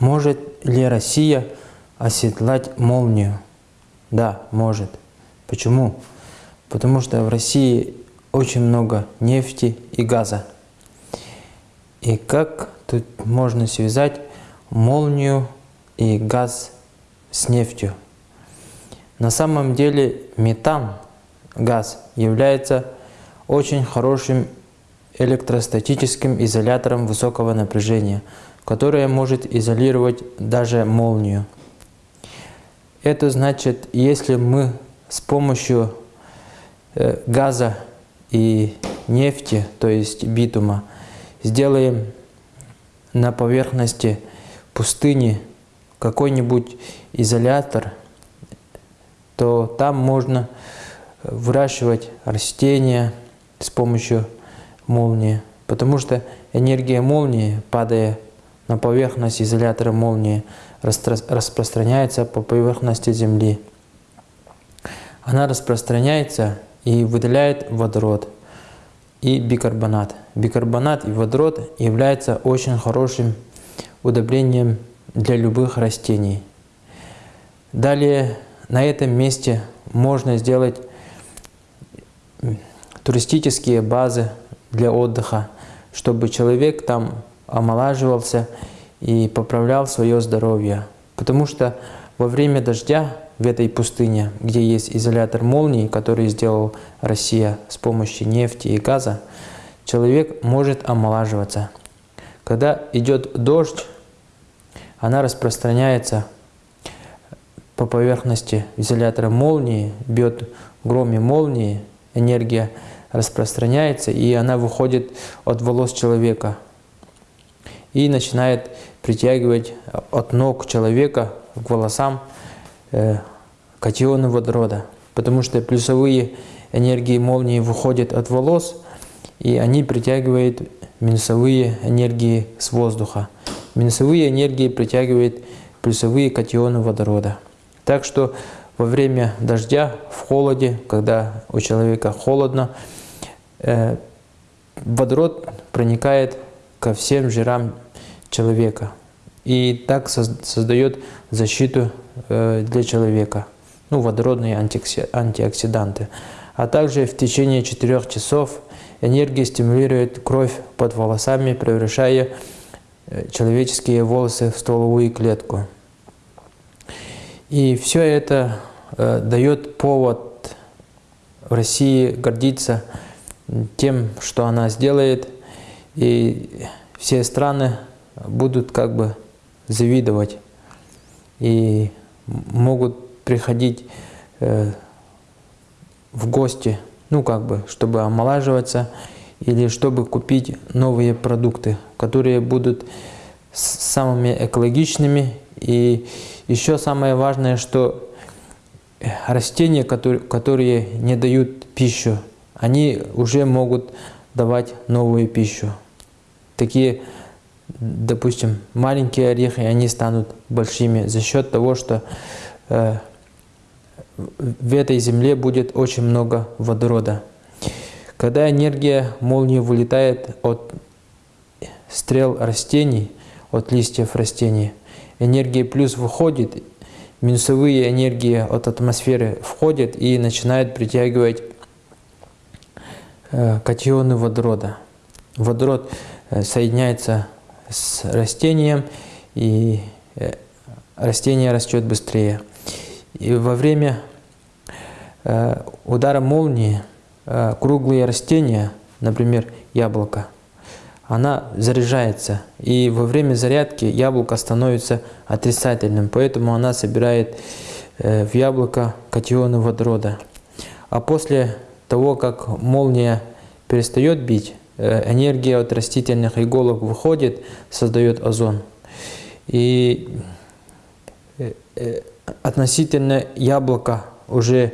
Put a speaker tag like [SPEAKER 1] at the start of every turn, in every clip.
[SPEAKER 1] Может ли Россия оседлать молнию? Да, может. Почему? Потому что в России очень много нефти и газа. И как тут можно связать молнию и газ с нефтью? На самом деле метан, газ, является очень хорошим электростатическим изолятором высокого напряжения, которое может изолировать даже молнию. Это значит, если мы с помощью э, газа и нефти, то есть битума, сделаем на поверхности пустыни какой-нибудь изолятор, то там можно выращивать растения с помощью молнии, потому что энергия молнии, падая на поверхность изолятора молнии, распространяется по поверхности Земли. Она распространяется и выделяет водород и бикарбонат. Бикарбонат и водород являются очень хорошим удобрением для любых растений. Далее на этом месте можно сделать туристические базы для отдыха, чтобы человек там омолаживался и поправлял свое здоровье. Потому что во время дождя в этой пустыне, где есть изолятор молнии, который сделал Россия с помощью нефти и газа, человек может омолаживаться. Когда идет дождь, она распространяется по поверхности изолятора молнии, бьет громе молнии, энергия распространяется, и она выходит от волос человека и начинает притягивать от ног человека к волосам э, катионы водорода, потому что плюсовые энергии молнии выходят от волос, и они притягивают минусовые энергии с воздуха. Минусовые энергии притягивают плюсовые катионы водорода. Так что во время дождя, в холоде, когда у человека холодно, э, водород проникает ко всем жирам человека и так создает защиту э, для человека, ну, водородные антиоксиданты. А также в течение 4 часов энергия стимулирует кровь под волосами, превращая э, человеческие волосы в стволовую клетку. И все это э, дает повод России гордиться тем, что она сделает, и все страны будут как бы завидовать и могут приходить э, в гости, ну как бы, чтобы омолаживаться или чтобы купить новые продукты, которые будут самыми экологичными. И еще самое важное, что растения, которые, которые не дают пищу, они уже могут давать новую пищу. Такие, допустим, маленькие орехи, они станут большими за счет того, что э, в этой земле будет очень много водорода. Когда энергия молнии вылетает от стрел растений, от листьев растений, энергия плюс выходит, минусовые энергии от атмосферы входят и начинают притягивать катионы водорода. Водород э, соединяется с растением, и э, растение растет быстрее. И во время удара молнии круглые растения, например, яблоко, она заряжается. И во время зарядки яблоко становится отрицательным, поэтому она собирает э, в яблоко катионы водорода. А после того, как молния перестает бить, э, энергия от растительных иголок выходит, создает озон. И э, относительно яблока уже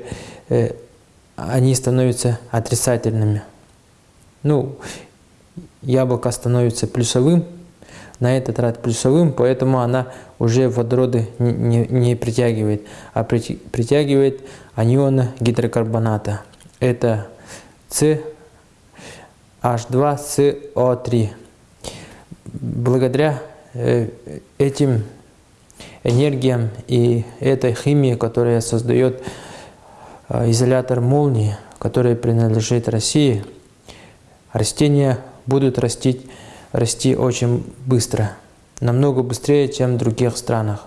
[SPEAKER 1] они становятся отрицательными. Ну, яблоко становится плюсовым, на этот раз плюсовым, поэтому она уже водороды не, не, не притягивает, а притягивает анионы гидрокарбоната. Это С, H2, CO3. Благодаря э, этим энергиям и этой химии, которая создает э, изолятор молнии, который принадлежит России, растения будут расти, расти очень быстро, намного быстрее, чем в других странах.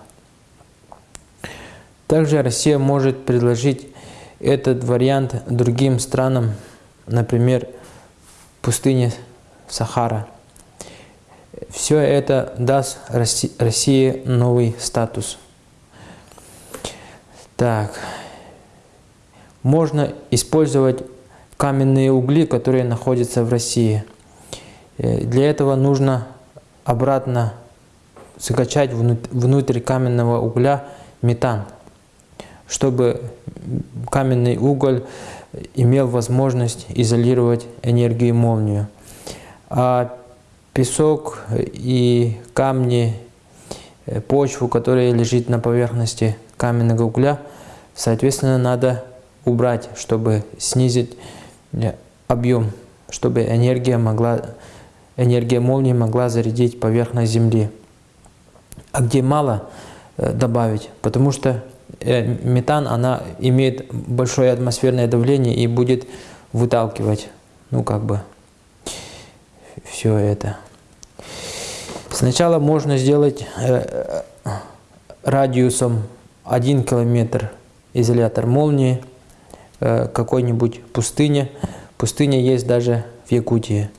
[SPEAKER 1] Также Россия может предложить этот вариант другим странам, например, пустыне Сахара. Все это даст России новый статус. Так, можно использовать каменные угли, которые находятся в России. Э, для этого нужно обратно закачать внутрь каменного угля метан, чтобы каменный уголь имел возможность изолировать энергию молнию. А песок и камни, э, почву, которая лежит на поверхности каменного угля, соответственно, надо убрать, чтобы снизить э, объем, чтобы энергия, могла, энергия молнии могла зарядить поверхность Земли. А где мало, э, добавить, потому что метан она имеет большое атмосферное давление и будет выталкивать, ну как бы, все это. Сначала можно сделать э, радиусом 1 километр изолятор молнии э, какой-нибудь пустыне. Пустыня есть даже в Якутии.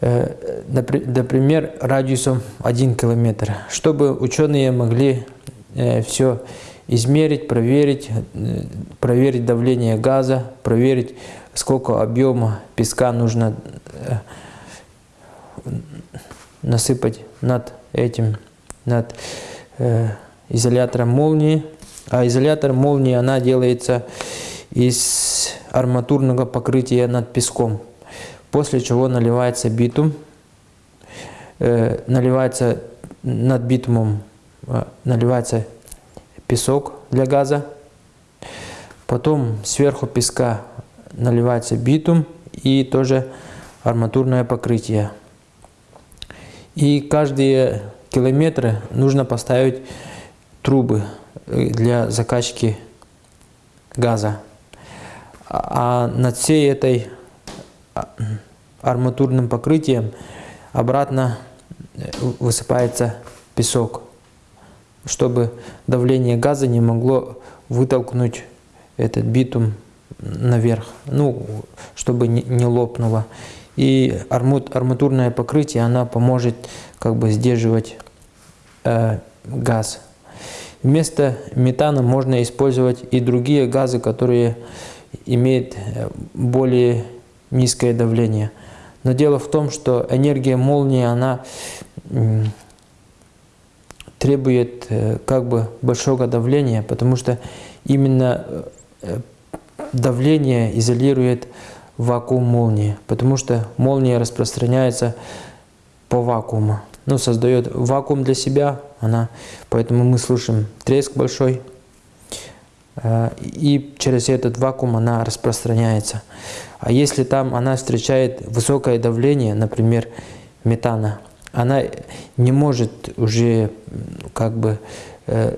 [SPEAKER 1] Э, например, радиусом 1 километр, чтобы ученые могли все измерить, проверить, проверить давление газа, проверить, сколько объема песка нужно насыпать над этим, над э, изолятором молнии. А изолятор молнии, она делается из арматурного покрытия над песком. После чего наливается битум, э, наливается над битумом, э, наливается песок для газа. Потом сверху песка наливается битум и тоже арматурное покрытие. И каждые километры нужно поставить трубы э, для закачки газа. А над всей этой а, арматурным покрытием обратно э, высыпается песок, чтобы давление газа не могло вытолкнуть этот битум наверх, ну, чтобы не лопнуло. И арматурное покрытие, она поможет как бы сдерживать э, газ. Вместо метана можно использовать и другие газы, которые имеют э, более низкое давление. Но дело в том, что энергия молнии, она требует э, как бы большого давления, потому что именно э, давление изолирует вакуум молнии, потому что молния распространяется по вакууму, ну, создает вакуум для себя, она, поэтому мы слышим треск большой, э, и через этот вакуум она распространяется. А если там она встречает высокое давление, например, метана, она не может уже как бы э,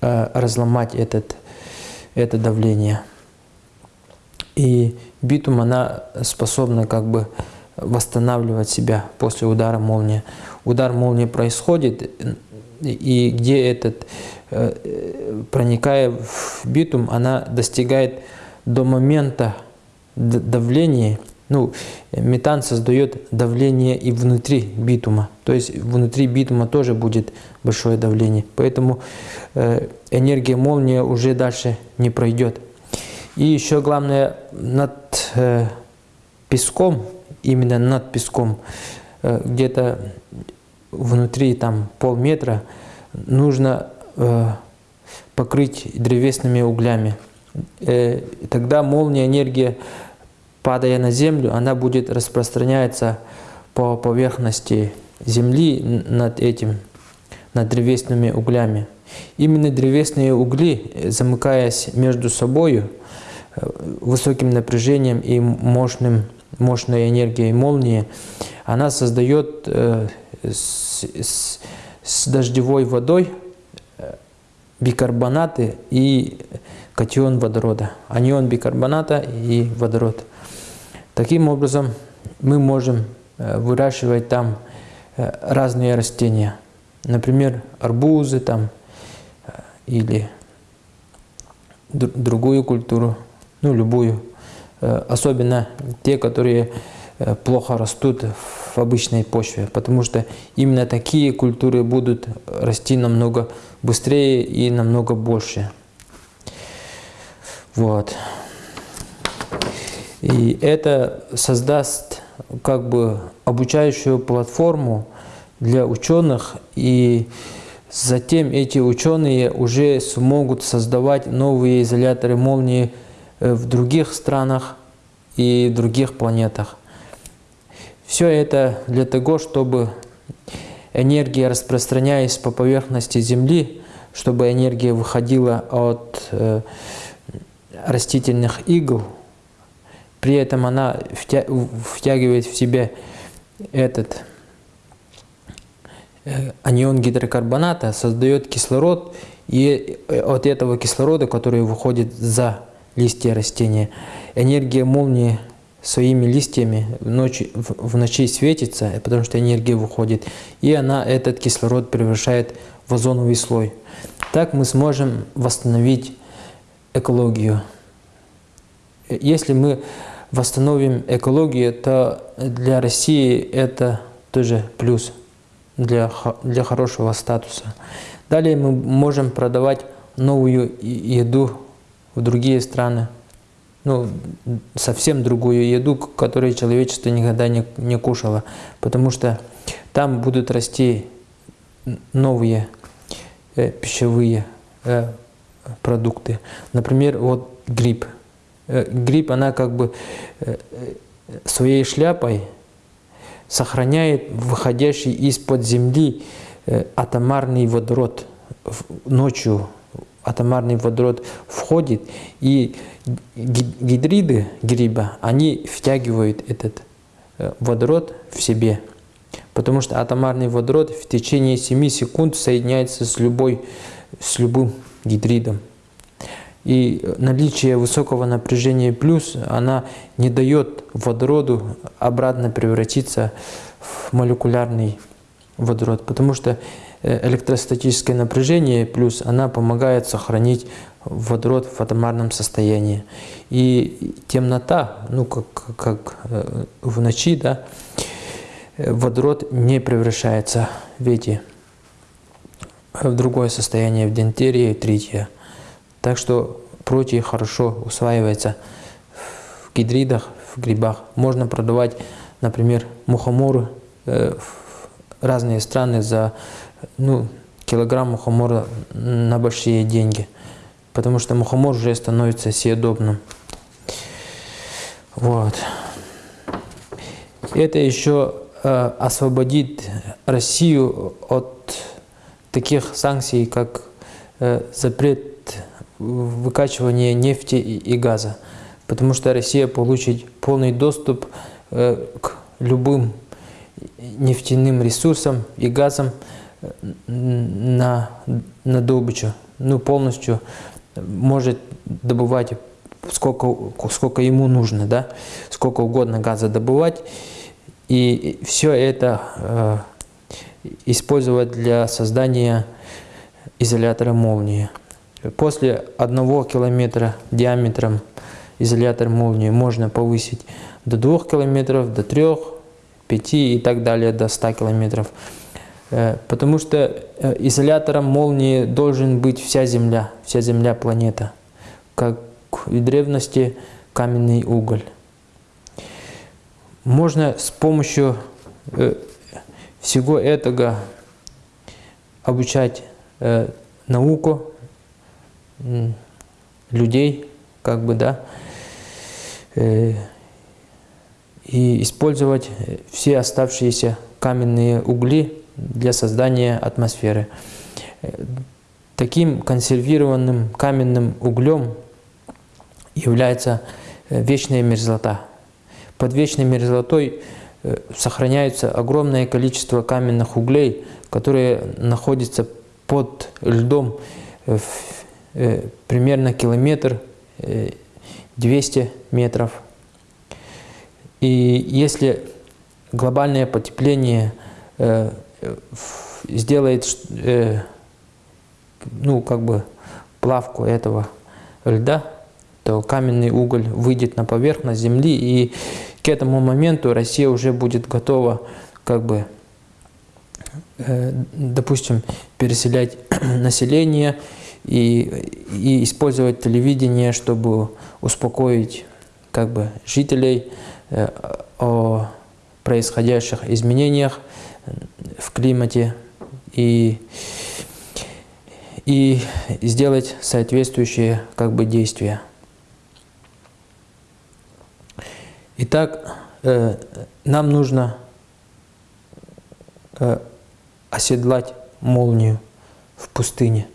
[SPEAKER 1] э, разломать этот, это давление. И битум, она способна как бы восстанавливать себя после удара молнии. Удар молнии происходит, и где этот, э, проникая в битум, она достигает до момента давления, ну, метан создает давление и внутри битума, то есть внутри битума тоже будет большое давление, поэтому э, энергия молнии уже дальше не пройдет. И еще главное, над э, песком, именно над песком, э, где-то внутри там полметра, нужно э, покрыть древесными углями. Э, тогда молния, энергия, падая на землю, она будет распространяться по поверхности земли над этим, над древесными углями. Именно древесные угли, замыкаясь между собой, высоким напряжением и мощным, мощной энергией молнии, она создает э, с, с, с дождевой водой э, бикарбонаты и катион водорода, анион бикарбоната и водород. Таким образом, мы можем э, выращивать там разные растения, например, арбузы там или другую культуру, ну любую, особенно те, которые Э, плохо растут в обычной почве, потому что именно такие культуры будут расти намного быстрее и намного больше. Вот. И это создаст как бы обучающую платформу для ученых, и затем эти ученые уже смогут создавать новые изоляторы молнии э, в других странах и других планетах. Все это для того, чтобы энергия, распространяясь по поверхности Земли, чтобы энергия выходила от э, растительных игл, при этом она втягивает в себя этот э, анион гидрокарбоната, создает кислород, и от этого кислорода, который выходит за листья растения, энергия молнии своими листьями в ночи, в, ночи светится, потому что энергия выходит, и она этот кислород превращает в озоновый слой. Так мы сможем восстановить экологию. Если мы восстановим экологию, то для России это тоже плюс для, для хорошего статуса. Далее мы можем продавать новую еду в другие страны ну, совсем другую еду, которую человечество никогда не, не кушало. Потому что там будут расти новые э, пищевые э, продукты. Например, вот гриб. Э, гриб, она как бы э, своей шляпой сохраняет выходящий из-под земли э, атомарный водород ночью атомарный водород входит, и гидриды гриба, они втягивают этот э, водород в себе. Потому что атомарный водород в течение 7 секунд соединяется с, любой, с любым гидридом. И наличие высокого напряжения плюс, она не дает водороду обратно превратиться в молекулярный водород. Потому что Э, электростатическое напряжение плюс она помогает сохранить водород в атомарном состоянии. И темнота, ну как, как э, в ночи, да, э, водород не превращается в эти в другое состояние, в дентерии, трития. Так что против хорошо усваивается в гидридах, в грибах. Можно продавать, например, мухоморы в разные страны за ну, килограмм мухомора на большие деньги, потому что мухомор уже становится съедобным. Вот. Это еще э, освободит Россию от таких санкций, как э, запрет выкачивания нефти и газа, потому что Россия получит полный доступ э, к любым нефтяным ресурсам и газам, на, на добычу, ну, полностью может добывать сколько, сколько ему нужно, да, сколько угодно газа добывать, и все это э, использовать для создания изолятора молнии. После одного километра диаметром изолятор молнии можно повысить до двух километров, до трех, пяти и так далее, до 100 километров. Э, потому что э, изолятором молнии должен быть вся Земля, вся Земля планета, как в древности каменный уголь. Можно с помощью э, всего этого обучать науку людей, как бы, да, и использовать все оставшиеся каменные угли для создания атмосферы. Таким консервированным каменным углем является э, вечная мерзлота. Под вечной мерзлотой э, сохраняется огромное количество каменных углей, которые находятся под льдом э, примерно километр 200 метров. И если глобальное потепление сделает ну, как бы плавку этого льда, то каменный уголь выйдет на поверхность Земли, и к этому моменту Россия уже будет готова, как бы, э, допустим, переселять население и, и использовать телевидение, чтобы успокоить как бы, жителей э, о происходящих изменениях в климате и и сделать соответствующие как бы действия. Итак, э, нам нужно э, оседлать молнию в пустыне.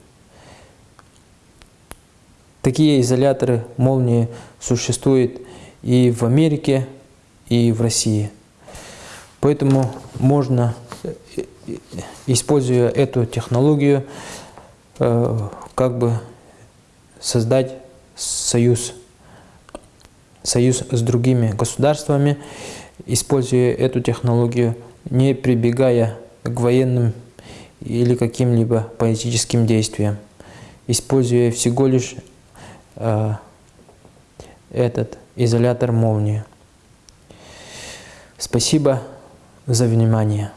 [SPEAKER 1] Такие изоляторы молнии существуют и в Америке, и в России. Поэтому можно, э, используя эту технологию, Э, как бы создать союз, союз с другими государствами, используя эту технологию, не прибегая к военным или каким-либо политическим действиям, используя всего лишь э, этот изолятор молнии. Спасибо за внимание.